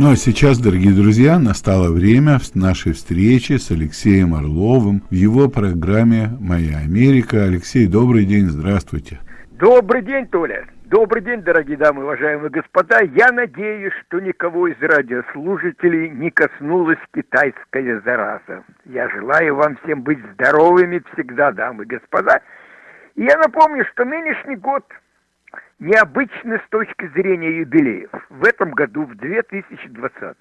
Ну а сейчас, дорогие друзья, настало время нашей встречи с Алексеем Орловым в его программе «Моя Америка». Алексей, добрый день, здравствуйте. Добрый день, Толя. Добрый день, дорогие дамы, уважаемые господа. Я надеюсь, что никого из радиослушателей не коснулась китайская зараза. Я желаю вам всем быть здоровыми всегда, дамы и господа. И я напомню, что нынешний год необычный с точки зрения юбилеев. В этом году, в 2020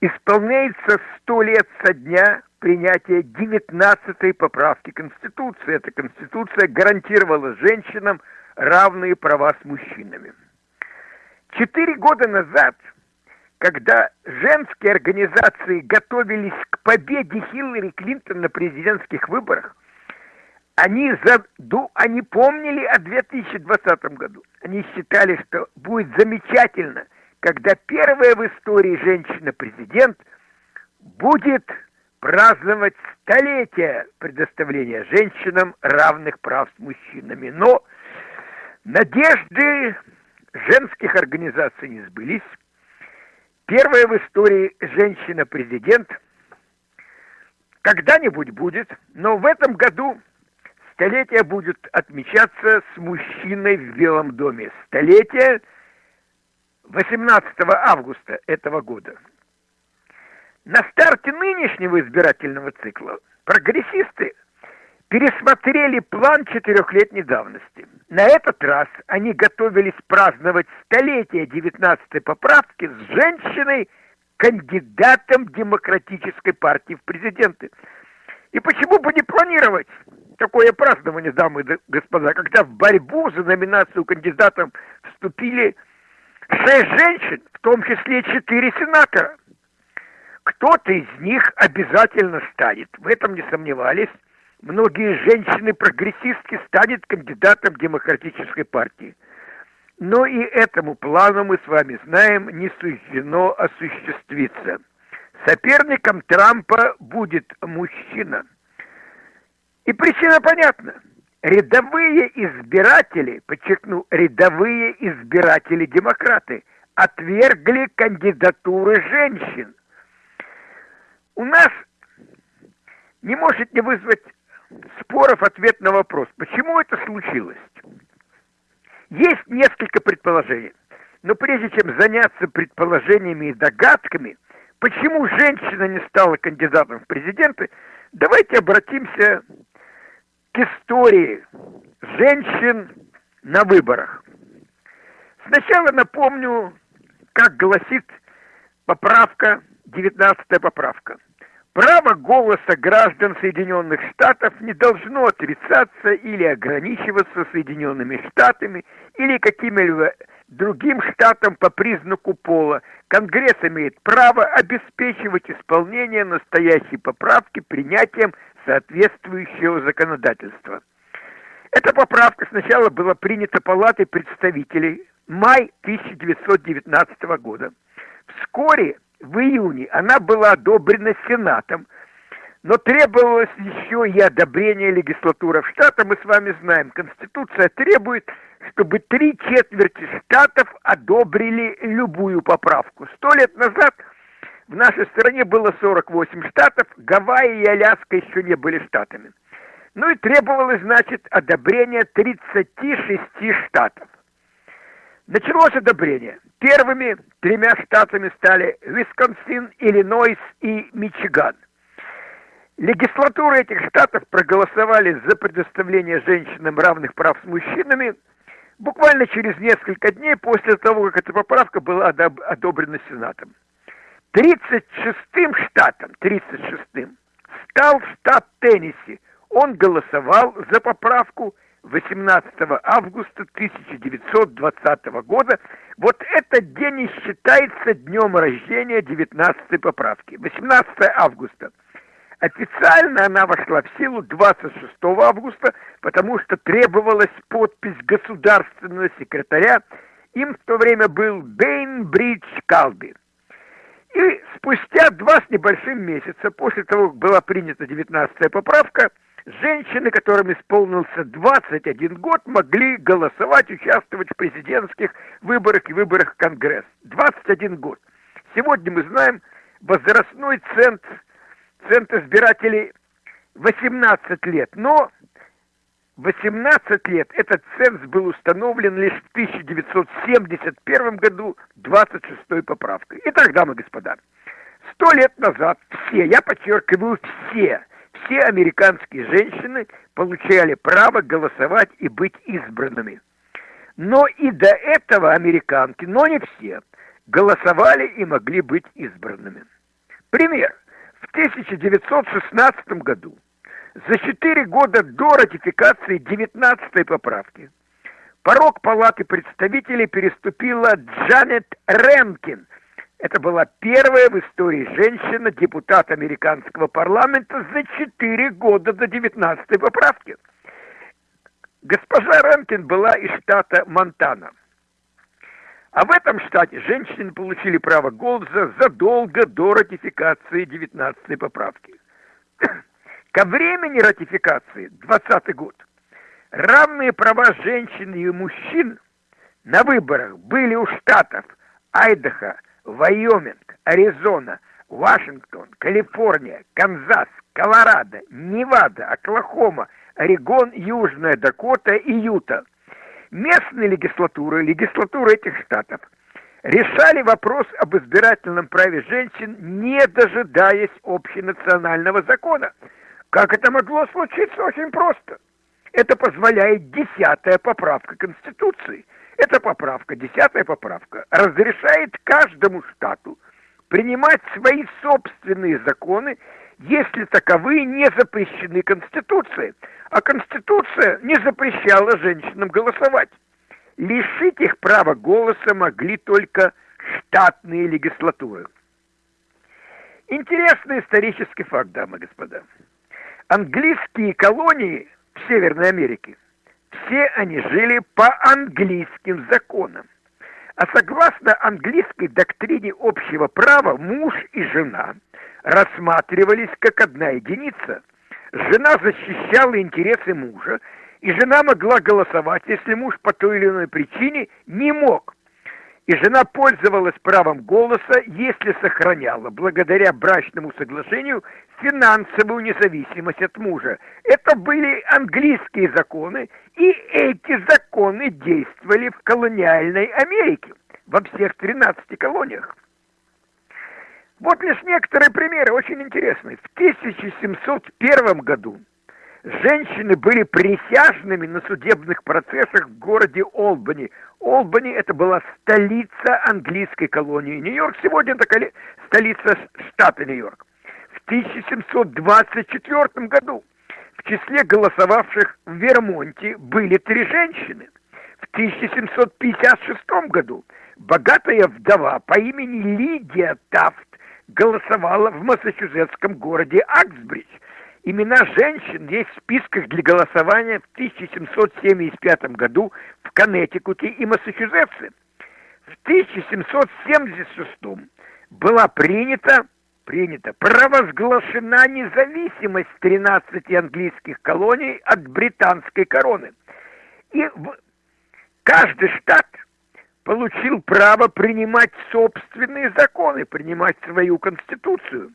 исполняется сто лет со дня принятия 19-й поправки Конституции. Эта Конституция гарантировала женщинам равные права с мужчинами. Четыре года назад, когда женские организации готовились к победе Хиллари Клинтон на президентских выборах, они, заду, они помнили о 2020 году. Они считали, что будет замечательно, когда первая в истории женщина-президент будет праздновать столетие предоставления женщинам равных прав с мужчинами. Но Надежды женских организаций не сбылись. Первая в истории женщина-президент когда-нибудь будет, но в этом году столетие будет отмечаться с мужчиной в Белом доме. Столетие 18 августа этого года. На старте нынешнего избирательного цикла прогрессисты пересмотрели план четырехлетней давности. На этот раз они готовились праздновать столетие 19-й поправки с женщиной, кандидатом Демократической партии в президенты. И почему бы не планировать такое празднование, дамы и господа, когда в борьбу за номинацию кандидатом вступили шесть женщин, в том числе четыре сенатора. Кто-то из них обязательно станет, в этом не сомневались, многие женщины-прогрессистки станет кандидатом демократической партии. Но и этому плану, мы с вами знаем, не суждено осуществиться. Соперником Трампа будет мужчина. И причина понятна. Рядовые избиратели, подчеркну, рядовые избиратели-демократы отвергли кандидатуры женщин. У нас не может не вызвать споров ответ на вопрос, почему это случилось. Есть несколько предположений. Но прежде чем заняться предположениями и догадками, почему женщина не стала кандидатом в президенты, давайте обратимся к истории женщин на выборах. Сначала напомню, как гласит поправка, 19 поправка – Право голоса граждан Соединенных Штатов не должно отрицаться или ограничиваться Соединенными Штатами или какими-либо другим штатам по признаку пола. Конгресс имеет право обеспечивать исполнение настоящей поправки принятием соответствующего законодательства. Эта поправка сначала была принята Палатой представителей май 1919 года. Вскоре в июне она была одобрена Сенатом, но требовалось еще и одобрение легислатуры в штата. Мы с вами знаем, Конституция требует, чтобы три четверти штатов одобрили любую поправку. Сто лет назад в нашей стране было 48 штатов, Гавайи и Аляска еще не были штатами. Ну и требовалось, значит, одобрение 36 штатов. Началось одобрение. Первыми тремя штатами стали Висконсин, Иллинойс и Мичиган. Легислатуры этих штатов проголосовали за предоставление женщинам равных прав с мужчинами буквально через несколько дней после того, как эта поправка была одобрена Сенатом. 36-м штатом, 36-м, стал штат Теннесси. Он голосовал за поправку 18 августа 1920 года. Вот этот день и считается днем рождения 19 поправки. 18 августа. Официально она вошла в силу 26 августа, потому что требовалась подпись государственного секретаря. Им в то время был Бейнбридж Калби. И спустя два с небольшим месяца после того, как была принята 19 поправка, Женщины, которым исполнился 21 год, могли голосовать, участвовать в президентских выборах и выборах в Конгресс. 21 год. Сегодня мы знаем возрастной центр, центр избирателей 18 лет, но 18 лет этот ценз был установлен лишь в 1971 году 26 поправкой. Итак, дамы и господа, сто лет назад все, я подчеркиваю, все, все американские женщины получали право голосовать и быть избранными. Но и до этого американки, но не все, голосовали и могли быть избранными. Пример. В 1916 году за четыре года до ратификации 19 поправки порог Палаты представителей переступила Джанет Ренкин. Это была первая в истории женщина, депутат американского парламента за четыре года до 19 поправки. Госпожа Ренкин была из штата Монтана. А в этом штате женщины получили право голоса задолго до ратификации 19 поправки. Ко времени ратификации, 20 год, равные права женщин и мужчин на выборах были у штатов Айдахо, Вайоминг, Аризона, Вашингтон, Калифорния, Канзас, Колорадо, Невада, Оклахома, Орегон, Южная Дакота и Юта. Местные легислатуры, легислатуры этих штатов, решали вопрос об избирательном праве женщин, не дожидаясь общенационального закона – как это могло случиться? Очень просто. Это позволяет десятая поправка Конституции. Эта поправка, десятая поправка, разрешает каждому штату принимать свои собственные законы, если таковые не запрещены Конституцией. А Конституция не запрещала женщинам голосовать. Лишить их права голоса могли только штатные легислатуры. Интересный исторический факт, дамы и господа английские колонии в Северной Америке, все они жили по английским законам. А согласно английской доктрине общего права, муж и жена рассматривались как одна единица. Жена защищала интересы мужа, и жена могла голосовать, если муж по той или иной причине не мог и жена пользовалась правом голоса, если сохраняла, благодаря брачному соглашению, финансовую независимость от мужа. Это были английские законы, и эти законы действовали в колониальной Америке, во всех 13 колониях. Вот лишь некоторые примеры, очень интересные. В 1701 году женщины были присяжными на судебных процессах в городе Олбани. Олбани это была столица английской колонии. Нью-Йорк сегодня это столица штата Нью-Йорк. В 1724 году в числе голосовавших в Вермонте были три женщины. В 1756 году богатая вдова по имени Лидия Тафт голосовала в массачусетском городе Аксбридж – Имена женщин есть в списках для голосования в 1775 году в Коннектикуте и Массачусетсе. В 1776 была принята, принята, провозглашена независимость 13 английских колоний от британской короны. И каждый штат получил право принимать собственные законы, принимать свою конституцию.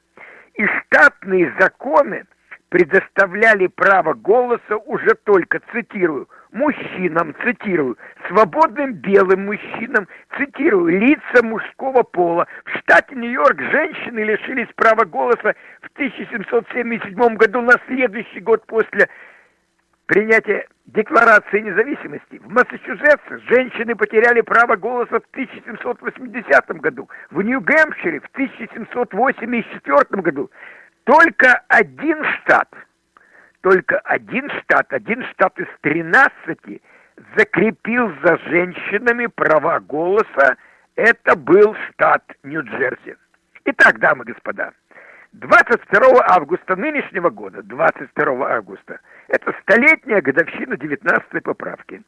И штатные законы – предоставляли право голоса уже только, цитирую, мужчинам, цитирую, свободным белым мужчинам, цитирую, лица мужского пола. В штате Нью-Йорк женщины лишились права голоса в 1777 году, на следующий год после принятия Декларации независимости. В Массачусетсе женщины потеряли право голоса в 1780 году, в Нью-Гэмпшире в 1784 году. Только один штат, только один штат, один штат из 13 закрепил за женщинами права голоса. Это был штат Нью-Джерси. Итак, дамы и господа, 22 августа нынешнего года, 22 августа, это столетняя годовщина 19 поправки.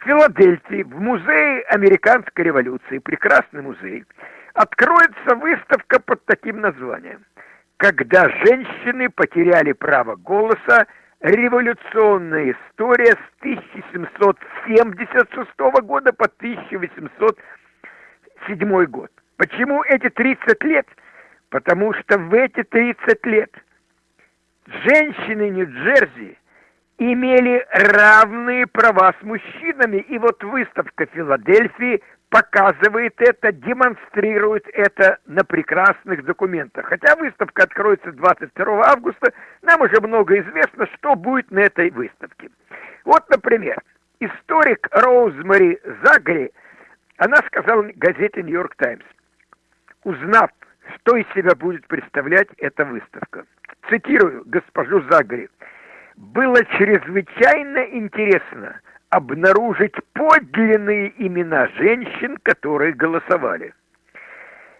В Филадельфии, в музее американской революции, прекрасный музей, откроется выставка под таким названием – когда женщины потеряли право голоса, революционная история с 1776 года по 1807 год. Почему эти 30 лет? Потому что в эти 30 лет женщины Нью-Джерси имели равные права с мужчинами. И вот выставка Филадельфии показывает это, демонстрирует это на прекрасных документах. Хотя выставка откроется 22 августа, нам уже много известно, что будет на этой выставке. Вот, например, историк Роузмари Загри, она сказала газете «Нью-Йорк Таймс», узнав, что из себя будет представлять эта выставка. Цитирую госпожу Загри. «Было чрезвычайно интересно обнаружить подлинные имена женщин, которые голосовали.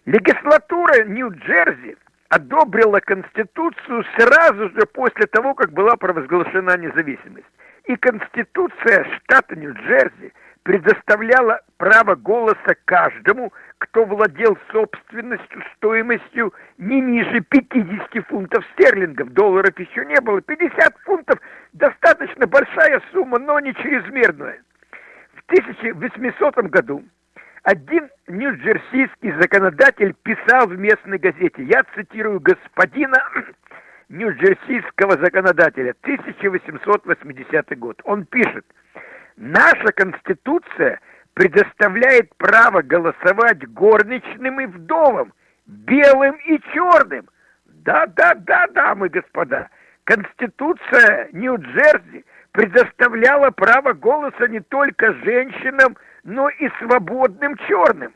Легислатура Нью-Джерси одобрила Конституцию сразу же после того, как была провозглашена независимость. И Конституция штата Нью-Джерси предоставляла право голоса каждому, кто владел собственностью стоимостью не ниже 50 фунтов стерлингов. Долларов еще не было. 50 фунтов – достаточно большая сумма, но не чрезмерная. В 1800 году один нью-джерсийский законодатель писал в местной газете, я цитирую господина нью-джерсийского законодателя, 1880 год. Он пишет, наша конституция предоставляет право голосовать горничным и вдовам, белым и черным. Да-да-да, дамы и господа, Конституция Нью-Джерси предоставляла право голоса не только женщинам, но и свободным черным.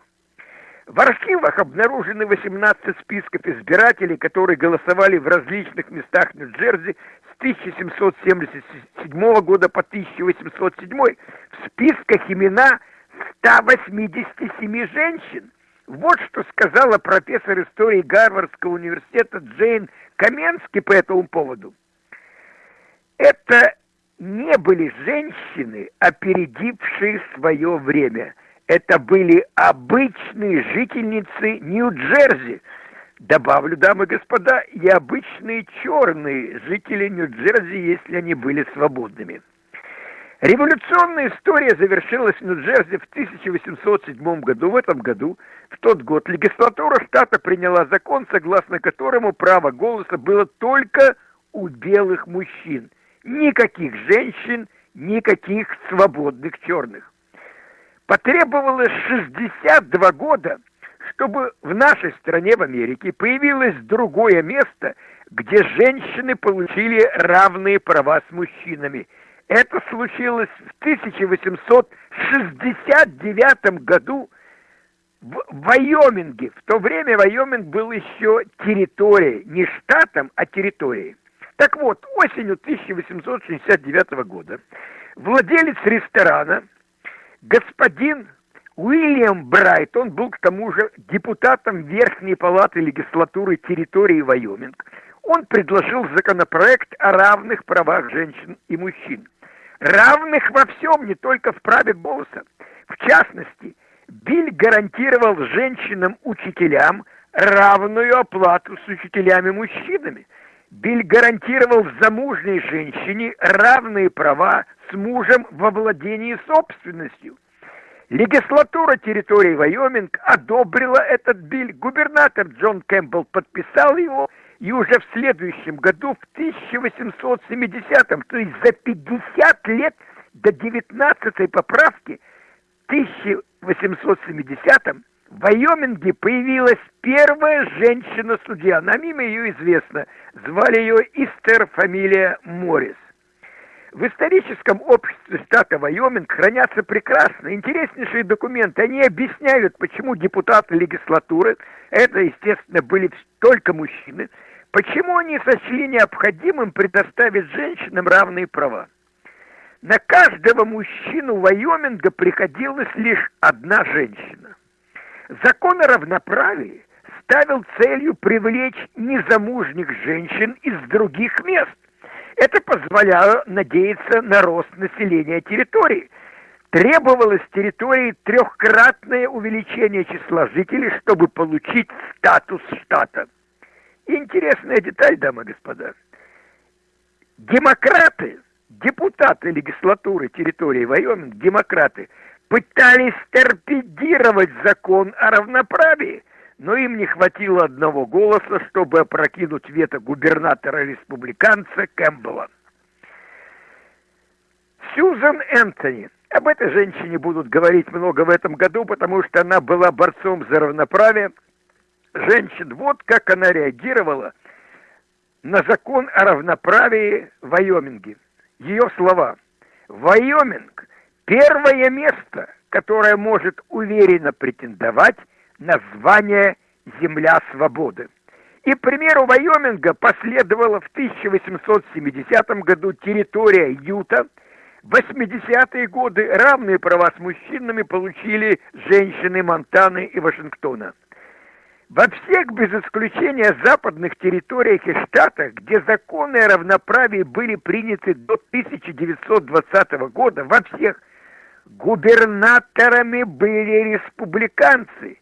В архивах обнаружены 18 списков избирателей, которые голосовали в различных местах Нью-Джерси 1777 года по 1807. В списках имена 187 женщин. Вот что сказала профессор истории Гарвардского университета Джейн Каменски по этому поводу. Это не были женщины, опередившие свое время. Это были обычные жительницы Нью-Джерси. Добавлю, дамы и господа, и обычные черные жители Нью-Джерси, если они были свободными. Революционная история завершилась в Нью-Джерси в 1807 году. В этом году, в тот год, легислатура штата приняла закон, согласно которому право голоса было только у белых мужчин. Никаких женщин, никаких свободных черных. Потребовалось 62 года, чтобы в нашей стране, в Америке, появилось другое место, где женщины получили равные права с мужчинами – это случилось в 1869 году в Вайоминге. В то время Вайоминг был еще территорией, не штатом, а территорией. Так вот, осенью 1869 года владелец ресторана, господин Уильям Брайт, он был к тому же депутатом Верхней палаты легислатуры территории Вайоминг, он предложил законопроект о равных правах женщин и мужчин равных во всем, не только в праве голоса. В частности, Биль гарантировал женщинам-учителям равную оплату с учителями-мужчинами. Биль гарантировал замужней женщине равные права с мужем во владении собственностью. Легислатура территории Вайоминг одобрила этот биль. Губернатор Джон Кэмпбелл подписал его – и уже в следующем году, в 1870-м, то есть за 50 лет до 19-й поправки, в 1870-м, в Вайоминге появилась первая женщина-судья. Нам имя ее известно. Звали ее Истер, фамилия Моррис. В историческом обществе штата Вайоминг хранятся прекрасные, интереснейшие документы. Они объясняют, почему депутаты легислатуры, это, естественно, были только мужчины, Почему они сочли необходимым предоставить женщинам равные права? На каждого мужчину Вайоминга приходилась лишь одна женщина. Закон о равноправии ставил целью привлечь незамужних женщин из других мест. Это позволяло надеяться на рост населения территории. Требовалось территории трехкратное увеличение числа жителей, чтобы получить статус штата. Интересная деталь, дамы и господа. Демократы, депутаты легислатуры территории Вайоминг, демократы, пытались торпедировать закон о равноправии. Но им не хватило одного голоса, чтобы опрокинуть вето губернатора-республиканца Кэмпбелла. Сьюзан Энтони. Об этой женщине будут говорить много в этом году, потому что она была борцом за равноправие женщин. Вот как она реагировала на закон о равноправии в Вайоминге. Ее слова. Вайоминг – первое место, которое может уверенно претендовать на звание «Земля свободы». И, к примеру, Вайоминга последовала в 1870 году территория Юта. В 80-е годы равные права с мужчинами получили женщины Монтаны и Вашингтона. Во всех, без исключения, западных территориях и штатах, где законы о равноправии были приняты до 1920 года, во всех губернаторами были республиканцы,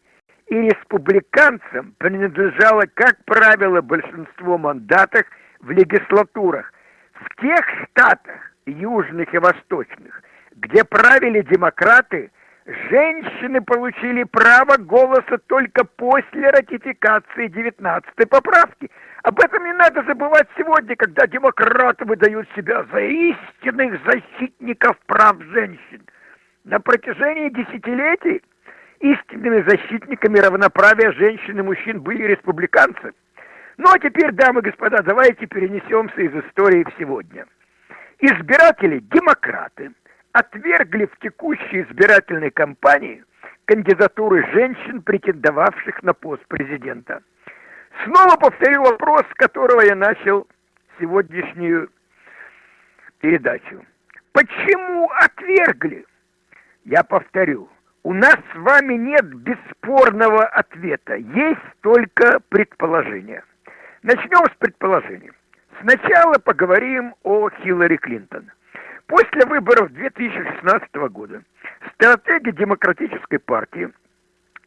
и республиканцам принадлежало, как правило, большинство мандатов в легислатурах. В тех штатах, южных и восточных, где правили демократы, женщины получили право голоса только после ратификации 19-й поправки. Об этом не надо забывать сегодня, когда демократы выдают себя за истинных защитников прав женщин. На протяжении десятилетий Истинными защитниками равноправия женщин и мужчин были республиканцы. Ну а теперь, дамы и господа, давайте перенесемся из истории в сегодня. Избиратели, демократы, отвергли в текущей избирательной кампании кандидатуры женщин, претендовавших на пост президента. Снова повторю вопрос, с которого я начал сегодняшнюю передачу. Почему отвергли? Я повторю, у нас с вами нет бесспорного ответа, есть только предположение. Начнем с предположения. Сначала поговорим о Хиллари Клинтон. После выборов 2016 года стратеги Демократической партии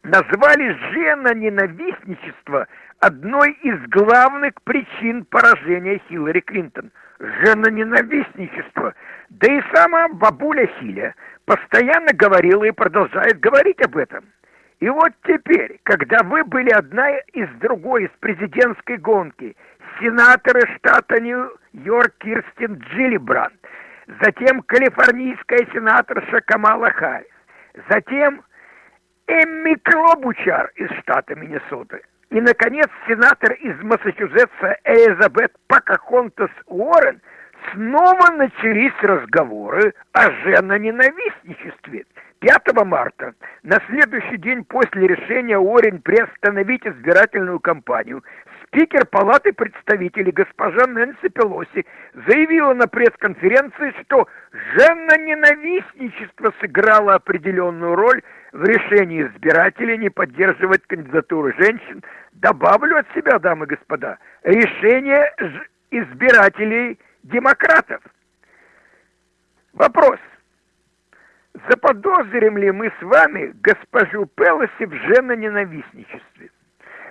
назвали женоненавистничество одной из главных причин поражения Хиллари Клинтон. Женоненавистничество. Да и сама бабуля Хиля постоянно говорила и продолжает говорить об этом. И вот теперь, когда вы были одна из другой из президентской гонки, сенаторы штата Нью-Йорк Кирстин Джиллибранд, затем калифорнийская сенаторша Камала Харрис, затем Эмми Клобучар из штата Миннесоты, и, наконец, сенатор из Массачусетса Элизабет Покахонтас Уоррен – снова начались разговоры о женоненавистничестве. 5 марта, на следующий день после решения Орин приостановить избирательную кампанию, спикер Палаты представителей госпожа Нэнси Пелоси заявила на пресс-конференции, что женоненавистничество сыграло определенную роль в решении избирателей не поддерживать кандидатуры женщин. Добавлю от себя, дамы и господа, решение избирателей – демократов. Вопрос. Заподозрим ли мы с вами госпожу Пелоси в женоненавистничестве?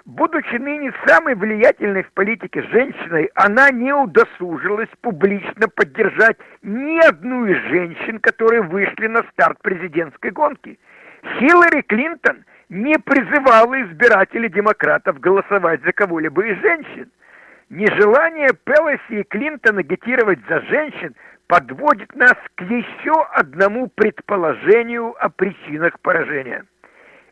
Будучи ныне самой влиятельной в политике женщиной, она не удосужилась публично поддержать ни одну из женщин, которые вышли на старт президентской гонки. Хиллари Клинтон не призывала избирателей демократов голосовать за кого-либо из женщин – Нежелание Пелоси и Клинтона агитировать за женщин подводит нас к еще одному предположению о причинах поражения.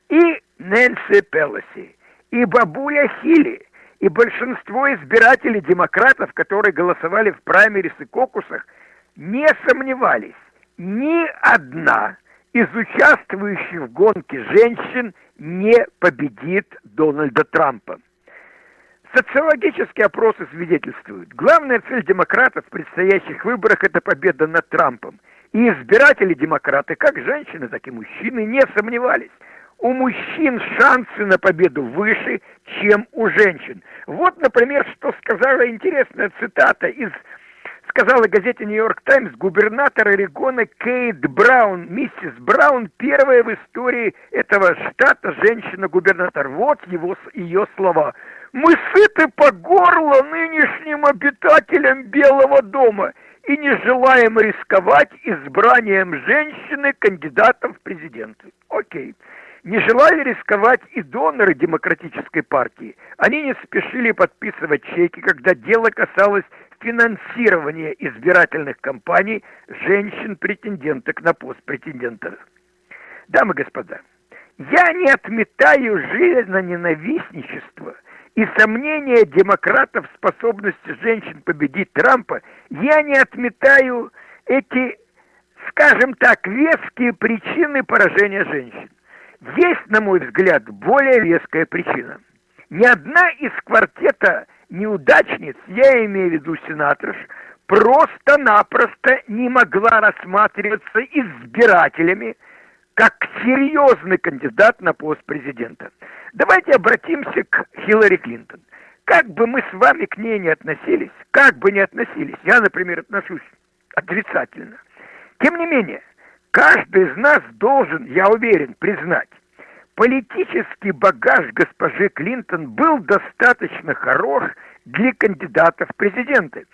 И Нэнси Пелоси, и бабуля Хилли, и большинство избирателей демократов, которые голосовали в праймерис и кокусах, не сомневались, ни одна из участвующих в гонке женщин не победит Дональда Трампа. Социологические опросы свидетельствуют, главная цель демократов в предстоящих выборах – это победа над Трампом. И избиратели демократы, как женщины, так и мужчины, не сомневались. У мужчин шансы на победу выше, чем у женщин. Вот, например, что сказала интересная цитата из сказала газете «Нью-Йорк Таймс» губернатор Орегона Кейт Браун. Миссис Браун первая в истории этого штата женщина-губернатор. Вот его, ее слова. «Мы сыты по горло нынешним обитателям Белого дома и не желаем рисковать избранием женщины кандидатом в президенты». Окей. Не желали рисковать и доноры демократической партии. Они не спешили подписывать чеки, когда дело касалось финансирования избирательных кампаний женщин-претенденток на пост претендентов. Дамы и господа, я не отметаю жизненно ненавистничество и сомнения демократов в способности женщин победить Трампа. Я не отметаю эти, скажем так, веские причины поражения женщин. Есть, на мой взгляд, более веская причина. Ни одна из квартета неудачниц, я имею в виду сенаторш, просто-напросто не могла рассматриваться избирателями как серьезный кандидат на пост президента. Давайте обратимся к Хиллари Клинтон. Как бы мы с вами к ней не относились, как бы не относились, я, например, отношусь отрицательно. Тем не менее, Каждый из нас должен, я уверен, признать, политический багаж госпожи Клинтон был достаточно хорош для кандидатов в президенты.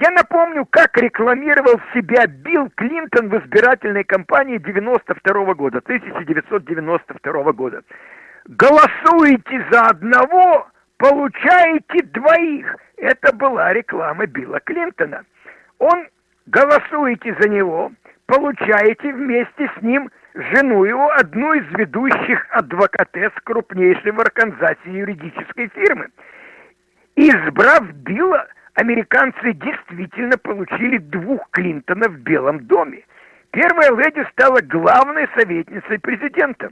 Я напомню, как рекламировал себя Билл Клинтон в избирательной кампании 92 года, 1992 года. Голосуете за одного, получаете двоих. Это была реклама Билла Клинтона. Он голосуете за него, получаете вместе с ним жену его, одну из ведущих адвокатес крупнейшей в Арканзасе юридической фирмы. Избрав Билла, американцы действительно получили двух Клинтонов в Белом доме. Первая леди стала главной советницей президента.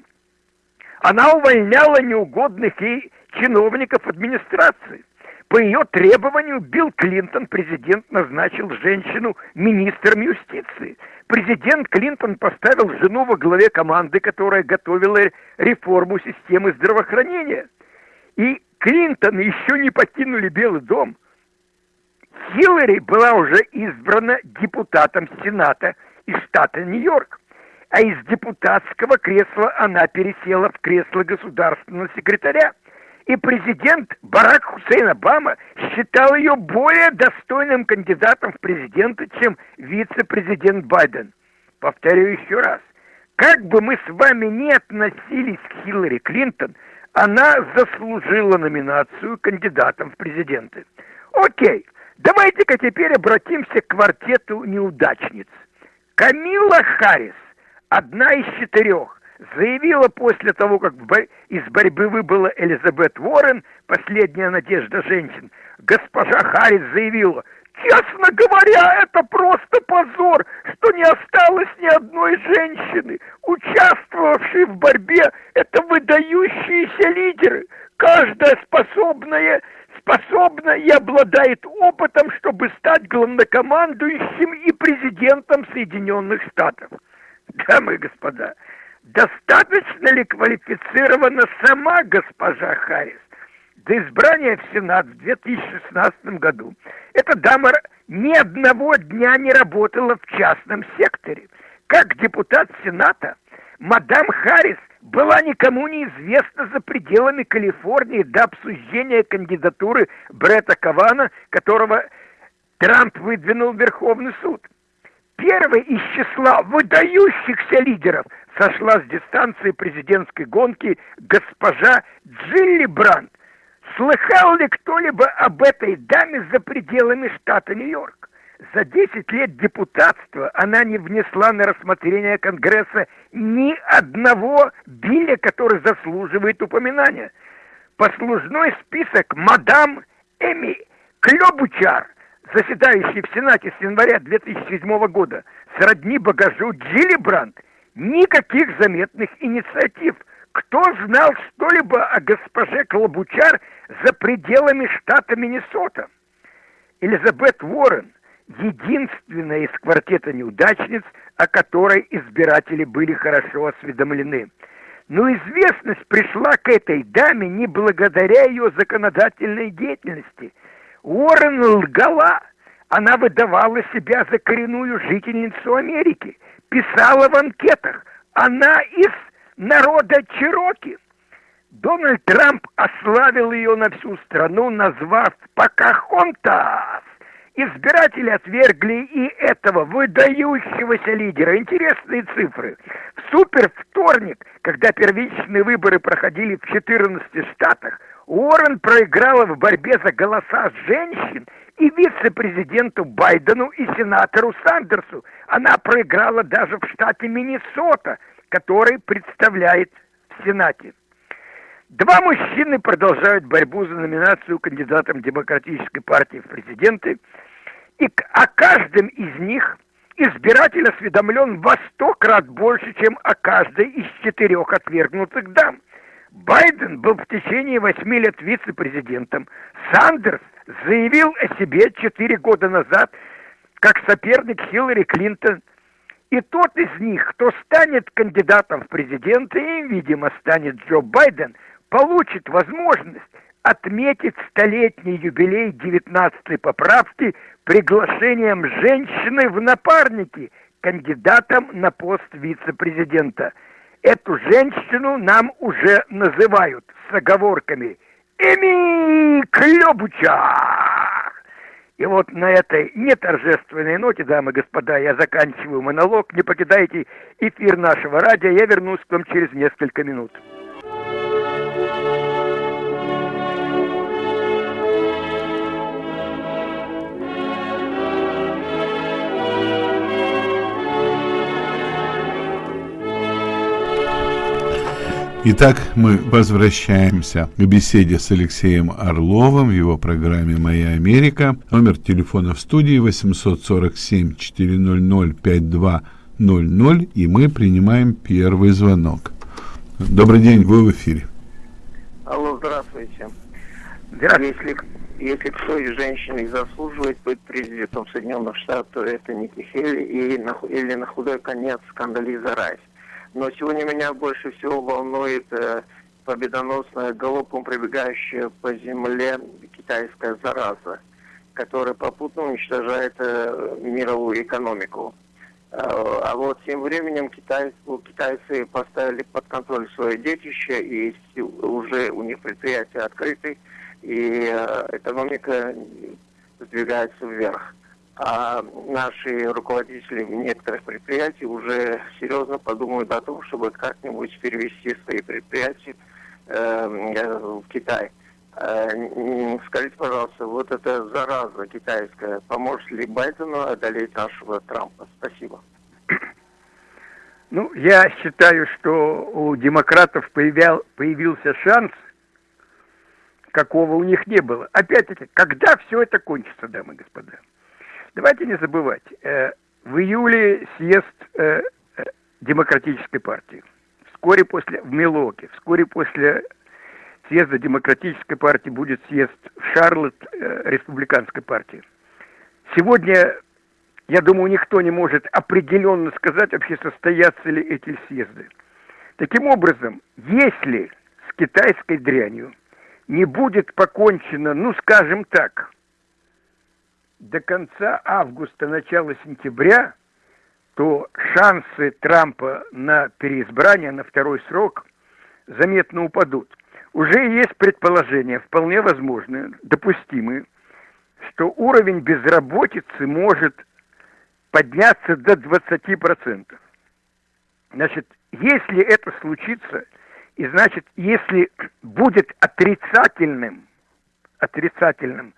Она увольняла неугодных ей чиновников администрации. По ее требованию Билл Клинтон, президент, назначил женщину министром юстиции. Президент Клинтон поставил жену во главе команды, которая готовила реформу системы здравоохранения. И Клинтон еще не покинули Белый дом. Хиллари была уже избрана депутатом Сената из штата Нью-Йорк а из депутатского кресла она пересела в кресло государственного секретаря и президент Барак Хусейн Обама считал ее более достойным кандидатом в президенты, чем вице-президент Байден. Повторю еще раз. Как бы мы с вами не относились к Хиллари Клинтон, она заслужила номинацию кандидатом в президенты. Окей, давайте-ка теперь обратимся к квартету неудачниц. Камила Харрис, одна из четырех, заявила после того, как из борьбы выбыла Элизабет Уоррен, последняя надежда женщин, госпожа Харрис заявила, «Честно говоря, это просто позор, что не осталось ни одной женщины, участвовавшей в борьбе. Это выдающиеся лидеры, каждая способная способна и обладает опытом, чтобы стать главнокомандующим и президентом Соединенных Штатов. Дамы и господа, Достаточно ли квалифицирована сама госпожа Харрис? До избрания в Сенат в 2016 году эта дама ни одного дня не работала в частном секторе. Как депутат Сената, мадам Харрис была никому неизвестна за пределами Калифорнии до обсуждения кандидатуры Бретта Кавана, которого Трамп выдвинул в Верховный суд. Первый из числа выдающихся лидеров – сошла с дистанции президентской гонки госпожа Джилли Брандт. Слыхал ли кто-либо об этой даме за пределами штата Нью-Йорк? За 10 лет депутатства она не внесла на рассмотрение Конгресса ни одного билля, который заслуживает упоминания. Послужной список мадам Эми Клёбучар, заседающий в Сенате с января 2007 года, сродни багажу Джилли Брандт, Никаких заметных инициатив. Кто знал что-либо о госпоже Клобучар за пределами штата Миннесота? Элизабет Уоррен – единственная из квартета неудачниц, о которой избиратели были хорошо осведомлены. Но известность пришла к этой даме не благодаря ее законодательной деятельности. Уоррен лгала. Она выдавала себя за коренную жительницу Америки – писала в анкетах. Она из народа Чироки. Дональд Трамп ославил ее на всю страну, назвав Покахонтас. Избиратели отвергли и этого выдающегося лидера. Интересные цифры. В супер вторник, когда первичные выборы проходили в 14 штатах, Уоррен проиграла в борьбе за голоса женщин и вице-президенту Байдену и сенатору Сандерсу. Она проиграла даже в штате Миннесота, который представляет в Сенате. Два мужчины продолжают борьбу за номинацию кандидатом Демократической партии в президенты, и о каждом из них избиратель осведомлен во сто крат больше, чем о каждой из четырех отвергнутых дам. Байден был в течение восьми лет вице-президентом. Сандерс заявил о себе четыре года назад как соперник Хиллари Клинтон. И тот из них, кто станет кандидатом в президенты, и, видимо, станет Джо Байден – получит возможность отметить столетний юбилей 19-й поправки приглашением женщины в напарники кандидатом на пост вице-президента. Эту женщину нам уже называют с оговорками «Эми Клёбуча!» И вот на этой неторжественной ноте, дамы и господа, я заканчиваю монолог. Не покидайте эфир нашего радио. Я вернусь к вам через несколько минут. Итак, мы возвращаемся к беседе с Алексеем Орловым в его программе «Моя Америка». Номер телефона в студии 847-400-5200, и мы принимаем первый звонок. Добрый день, вы в эфире. Алло, здравствуйте. Если, если кто из женщин заслуживает быть президентом Соединенных Штатов, то это Ники Хелли и, или на худой конец Скандализа Райс. Но сегодня меня больше всего волнует э, победоносная галопом прибегающая по земле китайская зараза, которая попутно уничтожает э, мировую экономику. Э, а вот тем временем китайцы, китайцы поставили под контроль свое детище, и уже у них предприятия открыты, и э, экономика сдвигается вверх а наши руководители некоторых предприятий уже серьезно подумают о том, чтобы как-нибудь перевести свои предприятия э, в Китай. Э, скажите, пожалуйста, вот эта зараза китайская поможет ли Байдену одолеть нашего Трампа? Спасибо. Ну, я считаю, что у демократов появял, появился шанс, какого у них не было. Опять-таки, когда все это кончится, дамы и господа? Давайте не забывать, э, в июле съезд э, э, Демократической партии. Вскоре после, в Милоке, вскоре после съезда Демократической партии будет съезд в Шарлотт Республиканской партии. Сегодня, я думаю, никто не может определенно сказать, вообще состоятся ли эти съезды. Таким образом, если с китайской дрянью не будет покончено, ну, скажем так, до конца августа, начала сентября, то шансы Трампа на переизбрание, на второй срок заметно упадут. Уже есть предположения, вполне возможные, допустимые, что уровень безработицы может подняться до 20%. Значит, если это случится, и значит, если будет отрицательным, отрицательным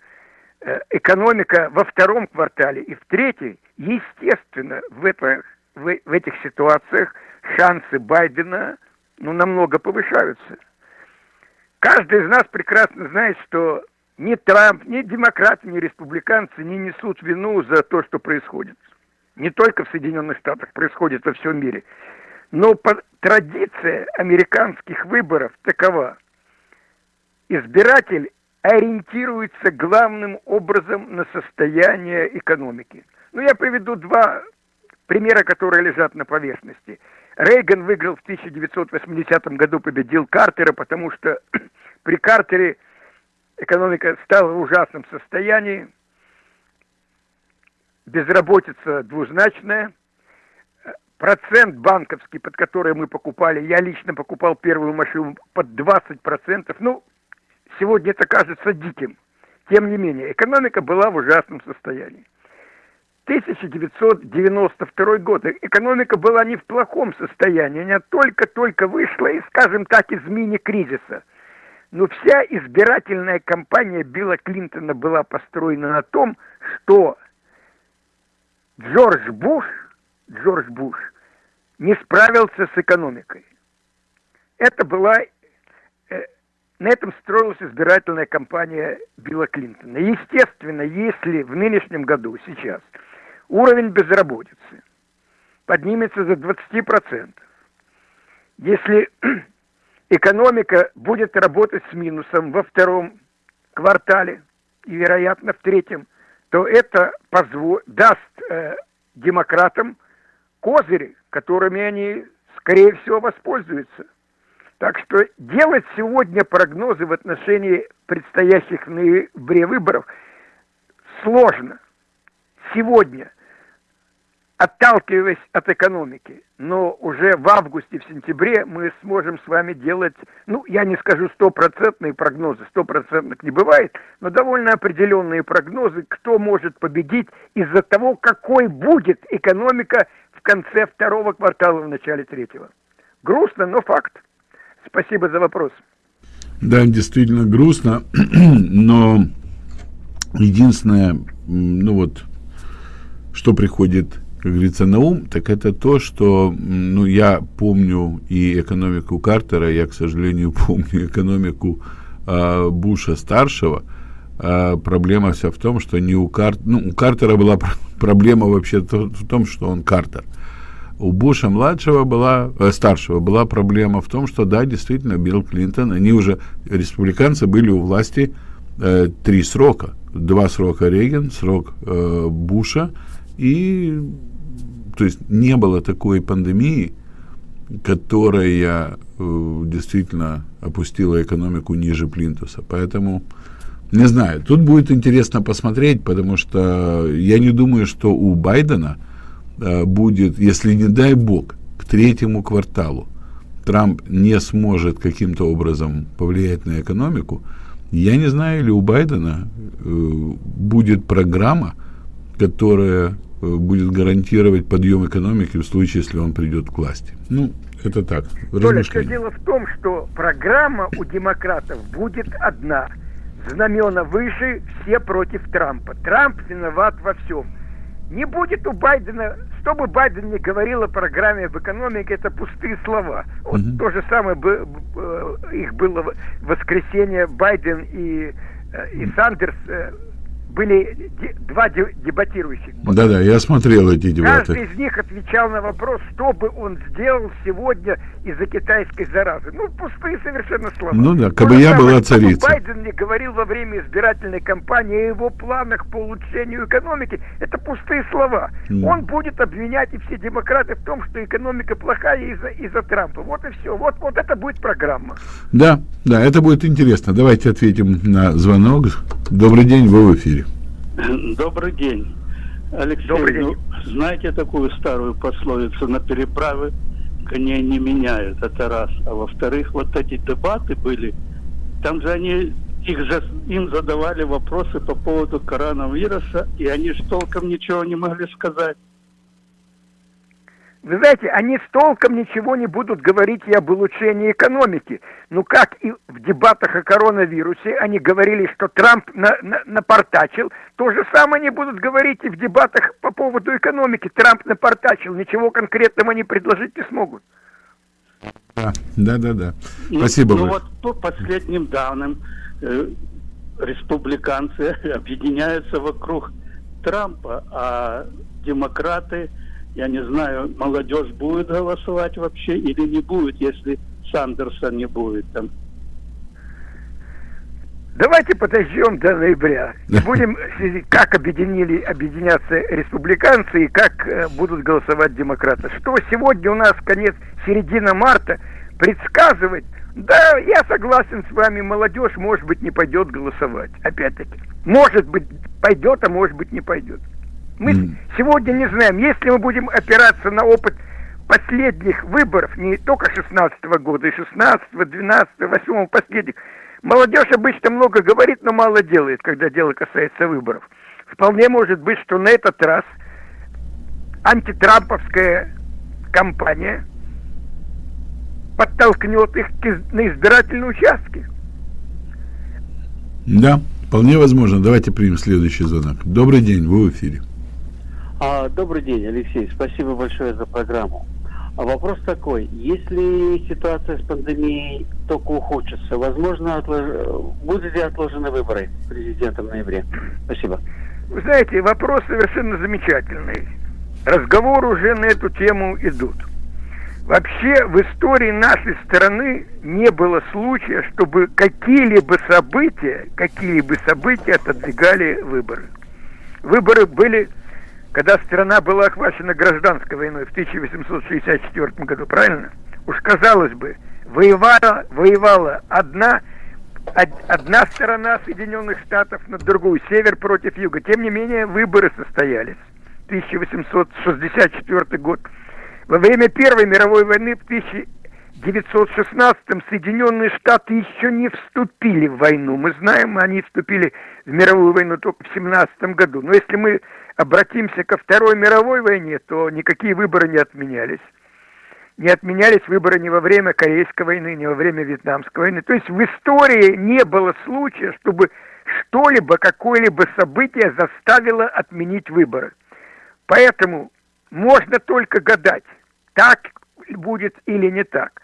экономика во втором квартале и в третьей, естественно, в, это, в, в этих ситуациях шансы Байдена ну, намного повышаются. Каждый из нас прекрасно знает, что ни Трамп, ни демократы, ни республиканцы не несут вину за то, что происходит. Не только в Соединенных Штатах, происходит во всем мире. Но традиция американских выборов такова. Избиратель ориентируется главным образом на состояние экономики. Ну, я приведу два примера, которые лежат на поверхности. Рейган выиграл в 1980 году, победил Картера, потому что при Картере экономика стала в ужасном состоянии, безработица двузначная, процент банковский, под который мы покупали, я лично покупал первую машину под 20%, ну, Сегодня это кажется диким. тем не менее, экономика была в ужасном состоянии. 1992 год. Экономика была не в плохом состоянии, она только-только вышла, и, скажем так, из мини-кризиса. Но вся избирательная кампания Билла Клинтона была построена на том, что Джордж Буш, Джордж Буш не справился с экономикой. Это была, на этом строилась избирательная кампания Билла Клинтона. Естественно, если в нынешнем году, сейчас, уровень безработицы поднимется за 20%, если экономика будет работать с минусом во втором квартале и, вероятно, в третьем, то это позво... даст э, демократам козыри, которыми они, скорее всего, воспользуются. Так что делать сегодня прогнозы в отношении предстоящих в ноябре выборов сложно. Сегодня – отталкиваясь от экономики. Но уже в августе, в сентябре мы сможем с вами делать, ну, я не скажу стопроцентные прогнозы, стопроцентных не бывает, но довольно определенные прогнозы, кто может победить из-за того, какой будет экономика в конце второго квартала, в начале третьего. Грустно, но факт. Спасибо за вопрос. Да, действительно грустно, но единственное, ну вот, что приходит как говорится, на ум, так это то, что, ну, я помню и экономику Картера, я, к сожалению, помню экономику э, Буша старшего. Э, проблема вся в том, что не у, Кар... ну, у Картера была проблема вообще в том, что он Картер. У Буша младшего была, э, старшего была проблема в том, что да, действительно, Билл Клинтон, они уже, республиканцы были у власти э, три срока. Два срока Рейган, срок э, Буша, и то есть не было такой пандемии, которая э, действительно опустила экономику ниже плинтуса. Поэтому, не знаю, тут будет интересно посмотреть, потому что я не думаю, что у Байдена будет, если не дай бог, к третьему кварталу Трамп не сможет каким-то образом повлиять на экономику, я не знаю, или у Байдена э, будет программа, которая Э, будет гарантировать подъем экономики в случае, если он придет к власти. Ну, это так. Толя, все дело в том, что программа у демократов будет одна. Знамена выше, все против Трампа. Трамп виноват во всем. Не будет у Байдена, что бы Байден ни говорил о программе в экономике, это пустые слова. Вот угу. то же самое бы, их было в воскресенье Байден и, э, и Сандерс э, были два дебатирующих. Да-да, я смотрел эти дебаты. Каждый из них отвечал на вопрос, что бы он сделал сегодня из-за китайской заразы. Ну, пустые совершенно слова. Ну да, как бы я была царица. Байден не говорил во время избирательной кампании о его планах по улучшению экономики. Это пустые слова. Mm. Он будет обвинять и все демократы в том, что экономика плохая из-за из Трампа. Вот и все. Вот, вот это будет программа. Да, да, это будет интересно. Давайте ответим на звонок. Добрый день, вы в эфире. Добрый день. Алексей, Добрый день. Ну, знаете такую старую пословицу «на переправы коней не меняют», это раз. А во-вторых, вот эти дебаты были, там же они, их, им задавали вопросы по поводу коронавируса, и они же толком ничего не могли сказать. Вы знаете, они с толком ничего не будут говорить и об улучшении экономики. Ну как и в дебатах о коронавирусе они говорили, что Трамп на, на, напортачил, то же самое они будут говорить и в дебатах по поводу экономики. Трамп напортачил, ничего конкретного они предложить не смогут. Да, да, да. да. Ну, Спасибо. Ну, вот по последним данным э, республиканцы объединяются вокруг Трампа, а демократы я не знаю, молодежь будет голосовать вообще или не будет, если Сандерса не будет там. Давайте подождем до ноября. Будем, как объединили, объединятся республиканцы и как э, будут голосовать демократы. Что сегодня у нас конец, середина марта, предсказывать, да, я согласен с вами, молодежь, может быть, не пойдет голосовать. Опять-таки. Может быть, пойдет, а может быть, не пойдет. Мы mm. сегодня не знаем, если мы будем опираться на опыт последних выборов, не только 16 -го года, и 16 -го, 12 -го, 8 последних, Молодежь обычно много говорит, но мало делает, когда дело касается выборов. Вполне может быть, что на этот раз антитрамповская кампания подтолкнет их на избирательные участки. Да, вполне возможно. Давайте примем следующий звонок. Добрый день, вы в эфире. А, добрый день, Алексей. Спасибо большое за программу. А вопрос такой, если ситуация с пандемией только ухудшится, возможно, отлож... будут ли отложены выборы президента в ноябре? Спасибо. Вы знаете, вопрос совершенно замечательный. Разговоры уже на эту тему идут. Вообще в истории нашей страны не было случая, чтобы какие-либо события, какие-либо события отодвигали выборы. Выборы были когда страна была охвачена гражданской войной в 1864 году, правильно? Уж казалось бы, воевала, воевала одна, одна сторона Соединенных Штатов на другую, север против юга. Тем не менее, выборы состоялись. 1864 год. Во время Первой мировой войны в 1916-м Соединенные Штаты еще не вступили в войну. Мы знаем, они вступили в мировую войну только в 17 году. Но если мы обратимся ко Второй мировой войне, то никакие выборы не отменялись. Не отменялись выборы ни во время Корейской войны, ни во время Вьетнамской войны. То есть в истории не было случая, чтобы что-либо, какое-либо событие заставило отменить выборы. Поэтому можно только гадать, так будет или не так.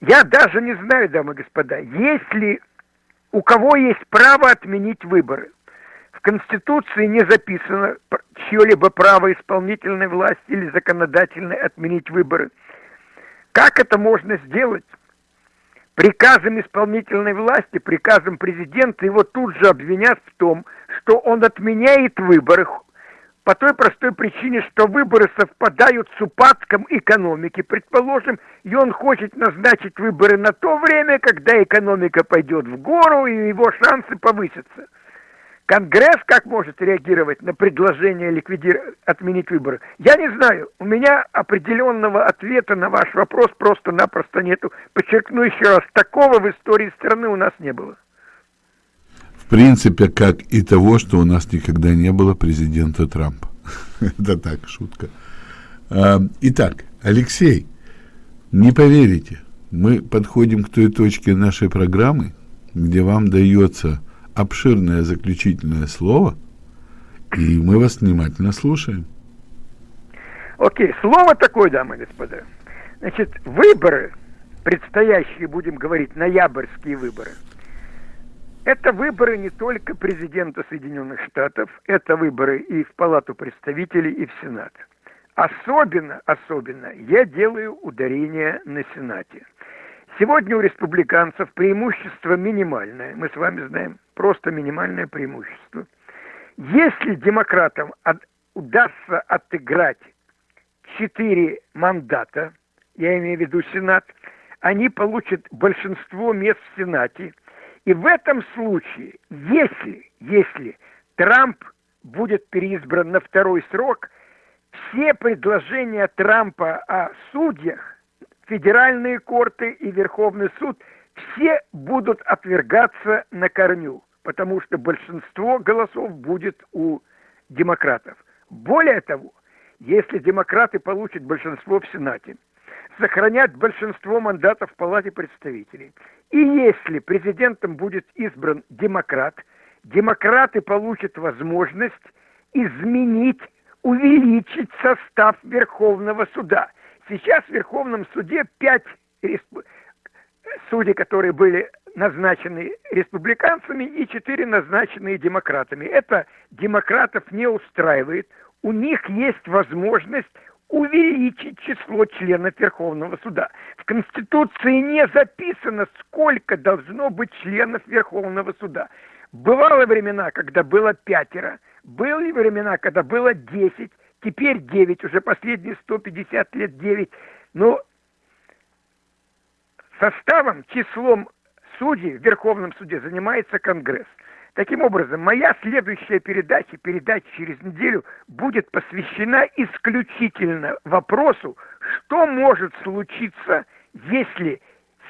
Я даже не знаю, дамы и господа, есть ли у кого есть право отменить выборы. В Конституции не записано чье-либо право исполнительной власти или законодательной отменить выборы. Как это можно сделать? Приказом исполнительной власти, приказом президента его тут же обвинят в том, что он отменяет выборы по той простой причине, что выборы совпадают с упадком экономики, предположим, и он хочет назначить выборы на то время, когда экономика пойдет в гору и его шансы повысятся. Конгресс как может реагировать на предложение ликвидировать, отменить выборы? Я не знаю. У меня определенного ответа на ваш вопрос просто-напросто нету. Подчеркну еще раз, такого в истории страны у нас не было. В принципе, как и того, что у нас никогда не было президента Трампа. Это так, шутка. А, итак, Алексей, не поверите, мы подходим к той точке нашей программы, где вам дается обширное заключительное слово, и мы вас внимательно слушаем. Окей, слово такое, дамы и господа. Значит, выборы, предстоящие, будем говорить, ноябрьские выборы, это выборы не только президента Соединенных Штатов, это выборы и в Палату представителей, и в Сенат. Особенно, особенно я делаю ударение на Сенате – Сегодня у республиканцев преимущество минимальное, мы с вами знаем, просто минимальное преимущество. Если демократам от, удастся отыграть четыре мандата, я имею в виду Сенат, они получат большинство мест в Сенате. И в этом случае, если, если Трамп будет переизбран на второй срок, все предложения Трампа о судьях федеральные корты и Верховный суд все будут отвергаться на корню, потому что большинство голосов будет у демократов. Более того, если демократы получат большинство в Сенате, сохранят большинство мандатов в Палате представителей, и если президентом будет избран демократ, демократы получат возможность изменить, увеличить состав Верховного суда – Сейчас в Верховном суде пять респ... судей, которые были назначены республиканцами, и четыре назначенные демократами. Это демократов не устраивает. У них есть возможность увеличить число членов Верховного суда. В Конституции не записано, сколько должно быть членов Верховного суда. Бывало времена, когда было пятеро, были времена, когда было десять, теперь 9, уже последние 150 лет 9. Но составом, числом судей в Верховном суде занимается Конгресс. Таким образом, моя следующая передача, передача через неделю, будет посвящена исключительно вопросу, что может случиться, если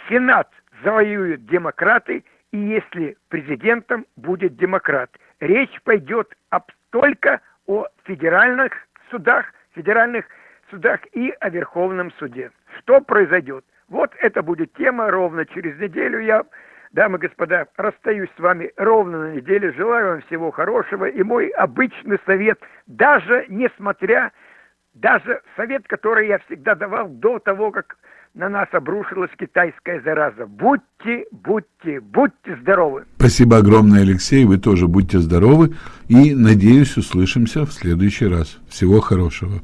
Сенат завоюют демократы и если президентом будет демократ. Речь пойдет об, только о федеральных судах, федеральных судах и о Верховном суде. Что произойдет? Вот это будет тема ровно через неделю. Я, дамы и господа, расстаюсь с вами ровно на неделю. Желаю вам всего хорошего. И мой обычный совет, даже несмотря, даже совет, который я всегда давал до того, как на нас обрушилась китайская зараза. Будьте, будьте, будьте здоровы. Спасибо огромное, Алексей. Вы тоже будьте здоровы. И, надеюсь, услышимся в следующий раз. Всего хорошего.